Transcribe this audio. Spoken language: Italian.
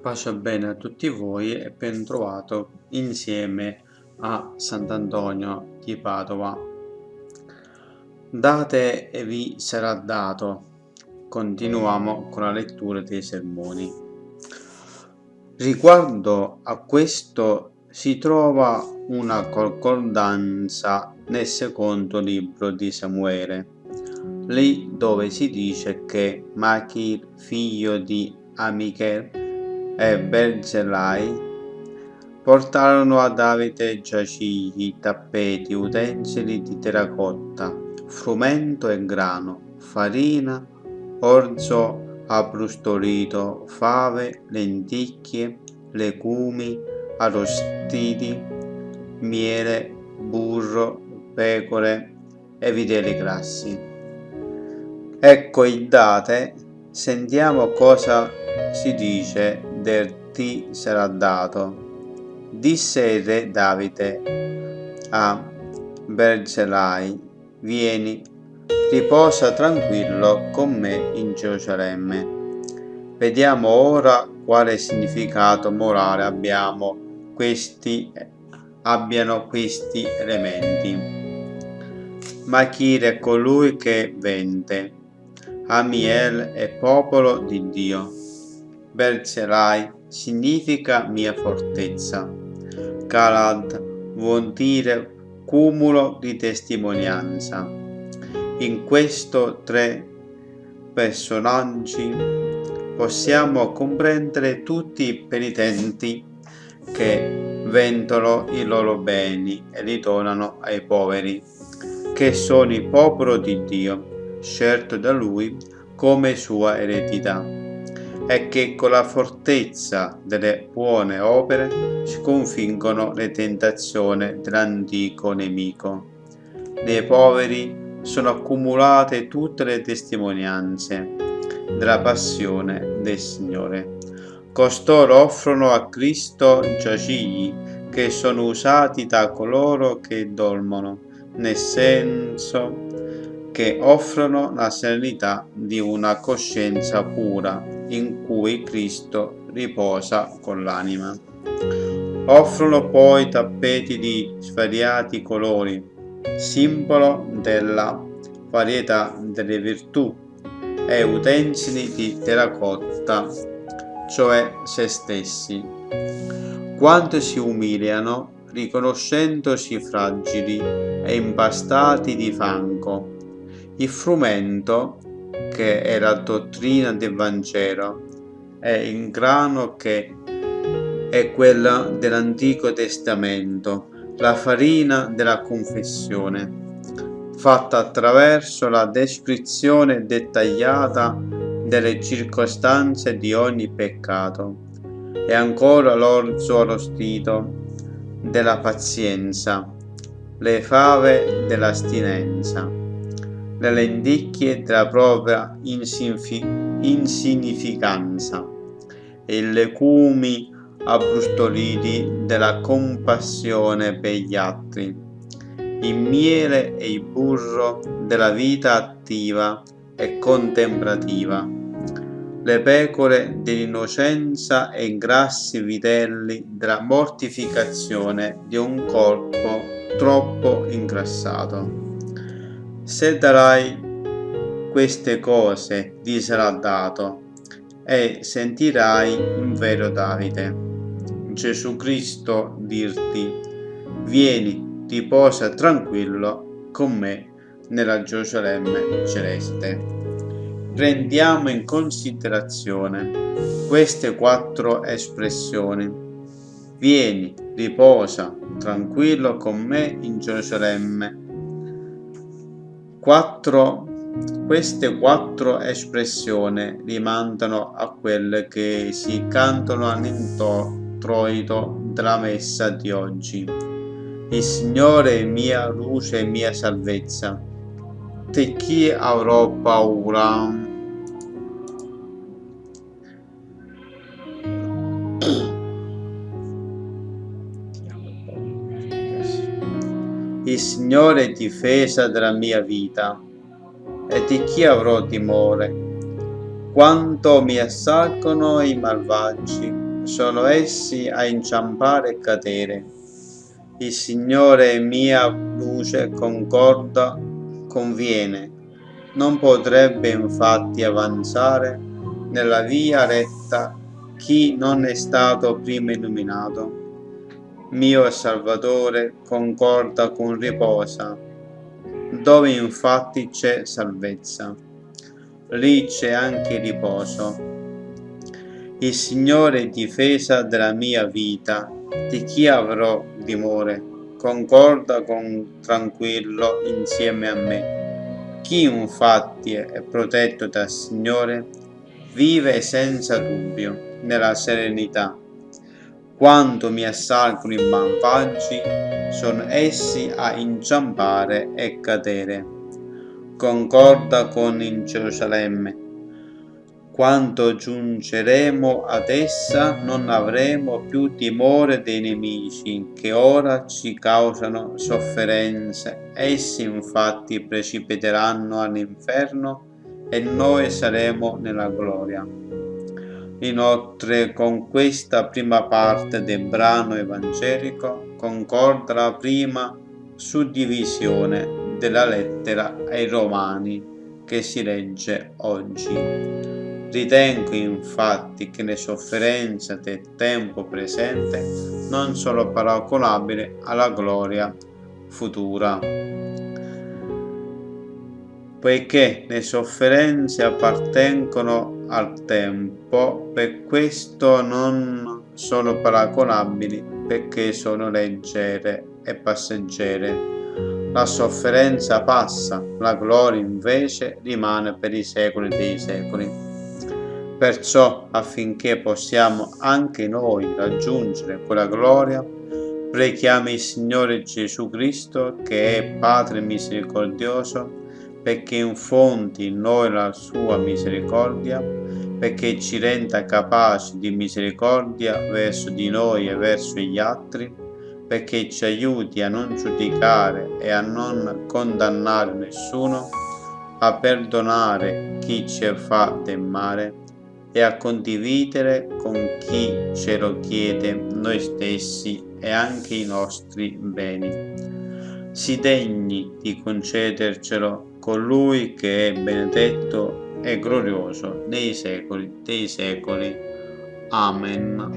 Pace bene a tutti voi e ben trovato insieme a Sant'Antonio di Padova. Date e vi sarà dato. Continuiamo con la lettura dei sermoni. Riguardo a questo si trova una concordanza nel secondo libro di Samuele, lì dove si dice che Machir, figlio di Amichel, e Berzellai portarono a Davide giacigli, tappeti, utensili di terracotta, frumento e grano, farina, orzo abbrustolito, fave, lenticchie, legumi arrostiti, miele, burro, pecore e vitelli grassi. Ecco il date, sentiamo cosa si dice ti sarà dato. Disse il re Davide a Berzellai, vieni, riposa tranquillo con me in Gerusalemme. Vediamo ora quale significato morale abbiamo questi, abbiano questi elementi. Machir è colui che vende, Amiel è popolo di Dio. Berzellai significa mia fortezza. Galad vuol dire cumulo di testimonianza. In questi tre personaggi possiamo comprendere tutti i penitenti che vendono i loro beni e li donano ai poveri, che sono il popolo di Dio, scelto da Lui come sua eredità è che con la fortezza delle buone opere sconfiggono le tentazioni dell'antico nemico. Nei poveri sono accumulate tutte le testimonianze della passione del Signore. Costoro offrono a Cristo giacigli che sono usati da coloro che dormono, nel senso che offrono la serenità di una coscienza pura in cui Cristo riposa con l'anima. Offrono poi tappeti di svariati colori, simbolo della varietà delle virtù, e utensili di terracotta, cioè se stessi. Quanto si umiliano, riconoscendosi fragili e impastati di fango. Il frumento che è la dottrina del Vangelo, è il grano che è quella dell'Antico Testamento, la farina della confessione, fatta attraverso la descrizione dettagliata delle circostanze di ogni peccato, e ancora l'orzo arrostito della pazienza, le fave dell'astinenza le lenticchie della propria insignificanza. E legumi abbrustoliti della compassione per gli altri, il miele e il burro della vita attiva e contemplativa, le pecore dell'innocenza e i grassi vitelli della mortificazione di un corpo troppo ingrassato. Se darai queste cose ti sarà dato e sentirai in vero Davide. Gesù Cristo dirti, vieni, riposa tranquillo con me nella Gerusalemme celeste. Prendiamo in considerazione queste quattro espressioni. Vieni, riposa tranquillo con me in Gerusalemme Quattro, queste quattro espressioni rimandano a quelle che si cantano all'introito della messa di oggi. Il Signore è mia luce e mia salvezza. Di chi avrò paura? Il Signore è difesa della mia vita, e di chi avrò timore? Quanto mi assalgono i malvagi, sono essi a inciampare e cadere. Il Signore è mia luce, concorda, conviene. Non potrebbe infatti avanzare nella via retta chi non è stato prima illuminato. Mio Salvatore concorda con riposa, dove infatti c'è salvezza. Lì c'è anche riposo. Il Signore è difesa della mia vita, di chi avrò timore, concorda con tranquillo insieme a me. Chi infatti è protetto dal Signore vive senza dubbio nella serenità. Quando mi assalgono i malvagi, sono essi a inciampare e cadere. Concorda con in Gerusalemme. Quando giungeremo ad essa non avremo più timore dei nemici che ora ci causano sofferenze. Essi infatti precipiteranno all'inferno e noi saremo nella gloria. Inoltre con questa prima parte del brano evangelico concorda la prima suddivisione della lettera ai Romani che si legge oggi. Ritengo infatti che le sofferenze del tempo presente non sono paragonabili alla gloria futura poiché le sofferenze appartengono al tempo, per questo non sono paragonabili, perché sono leggere e passeggere. La sofferenza passa, la gloria invece rimane per i secoli dei secoli. Perciò, affinché possiamo anche noi raggiungere quella gloria, preghiamo il Signore Gesù Cristo, che è Padre misericordioso, perché infondi in noi la sua misericordia, perché ci renda capaci di misericordia verso di noi e verso gli altri, perché ci aiuti a non giudicare e a non condannare nessuno, a perdonare chi ci fa del male e a condividere con chi ce lo chiede noi stessi e anche i nostri beni. Si degni di concedercelo colui che è benedetto e glorioso nei secoli dei secoli. Amen.